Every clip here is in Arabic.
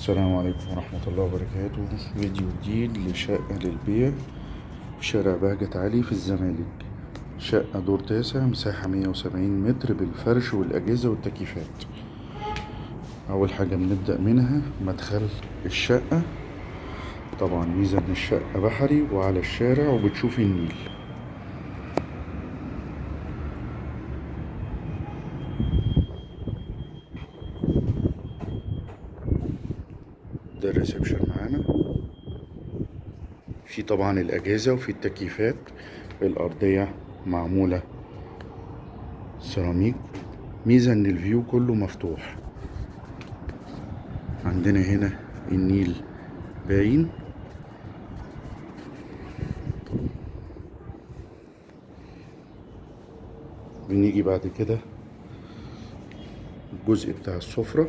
السلام عليكم ورحمة الله وبركاته. فيديو جديد لشقة للبيع في شارع بهجت علي في الزمالك. شقة دور تاسع مساحة مية وسبعين متر بالفرش والأجهزة والتكييفات. أول حاجة بنبدأ منها مدخل الشقة. طبعا ميزة إن الشقة بحري وعلى الشارع وبتشوفي النيل. ده reception معانا. في طبعا الأجهزة وفي التكييفات. الأرضية معمولة سيراميك. ميزة إن view كله مفتوح. عندنا هنا النيل باين. بنيجي بعد كده الجزء بتاع السفرة.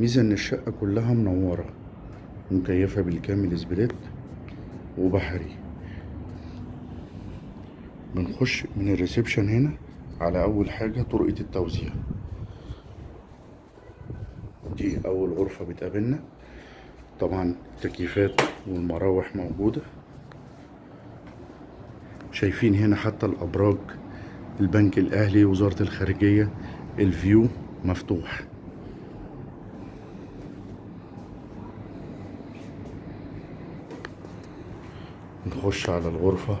ميزة إن الشقة كلها منورة. مكيفة بالكامل split وبحري. بنخش من ال reception هنا على أول حاجة طرقة التوزيع. دي أول غرفة بتقابلنا. طبعا التكييفات والمراوح موجودة. شايفين هنا حتى الأبراج البنك الأهلي وزارة الخارجية الفيو مفتوح. نخش على الغرفة.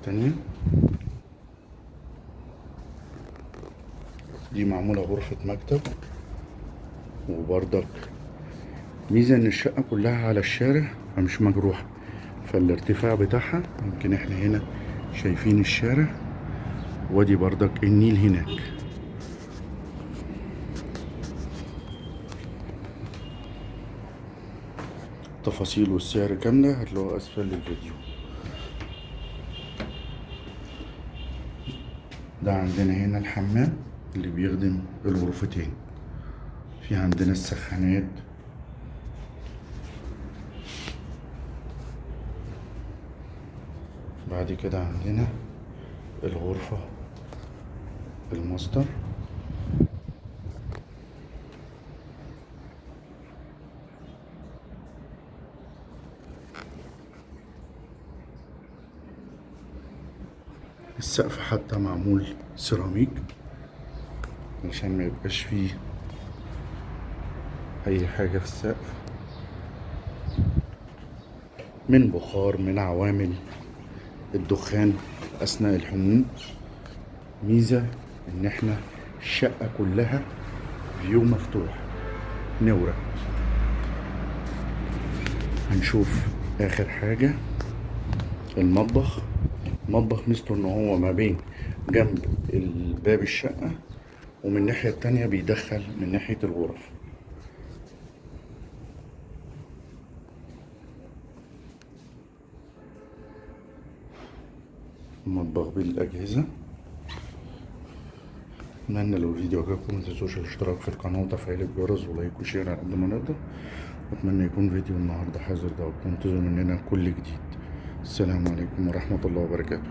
التانية دي معمولة غرفة مكتب وبرضك ميزة ان الشقة كلها على الشارع فمش مجروحة فالارتفاع بتاعها يمكن إحنا هنا شايفين الشارع وأدي برضك النيل هناك. التفاصيل والسعر كاملة هتلاقوها أسفل الفيديو. ده عندنا هنا الحمام اللي بيخدم الغرفتين. في عندنا السخانات. بعد كده عندنا الغرفة الماستر. السقف حتى معمول سيراميك عشان ما يبقاش فيه أي حاجة في السقف. من بخار من عوامل الدخان أثناء الحموم. ميزة إن إحنا الشقة كلها فيو مفتوح. نورة. هنشوف آخر حاجة. المطبخ. مطبخ ميزته إن هو ما بين جنب الباب الشقة ومن الناحية التانية بيدخل من ناحية الغرف. مطبخ بالأجهزة. أتمنى لو الفيديو عجبكم متنسوش الاشتراك في القناة وتفعيل الجرس و like و share على قد ما نقدر. وأتمنى يكون فيديو النهاردة حاضر ده وانتظروا مننا كل جديد. السلام عليكم ورحمة الله وبركاته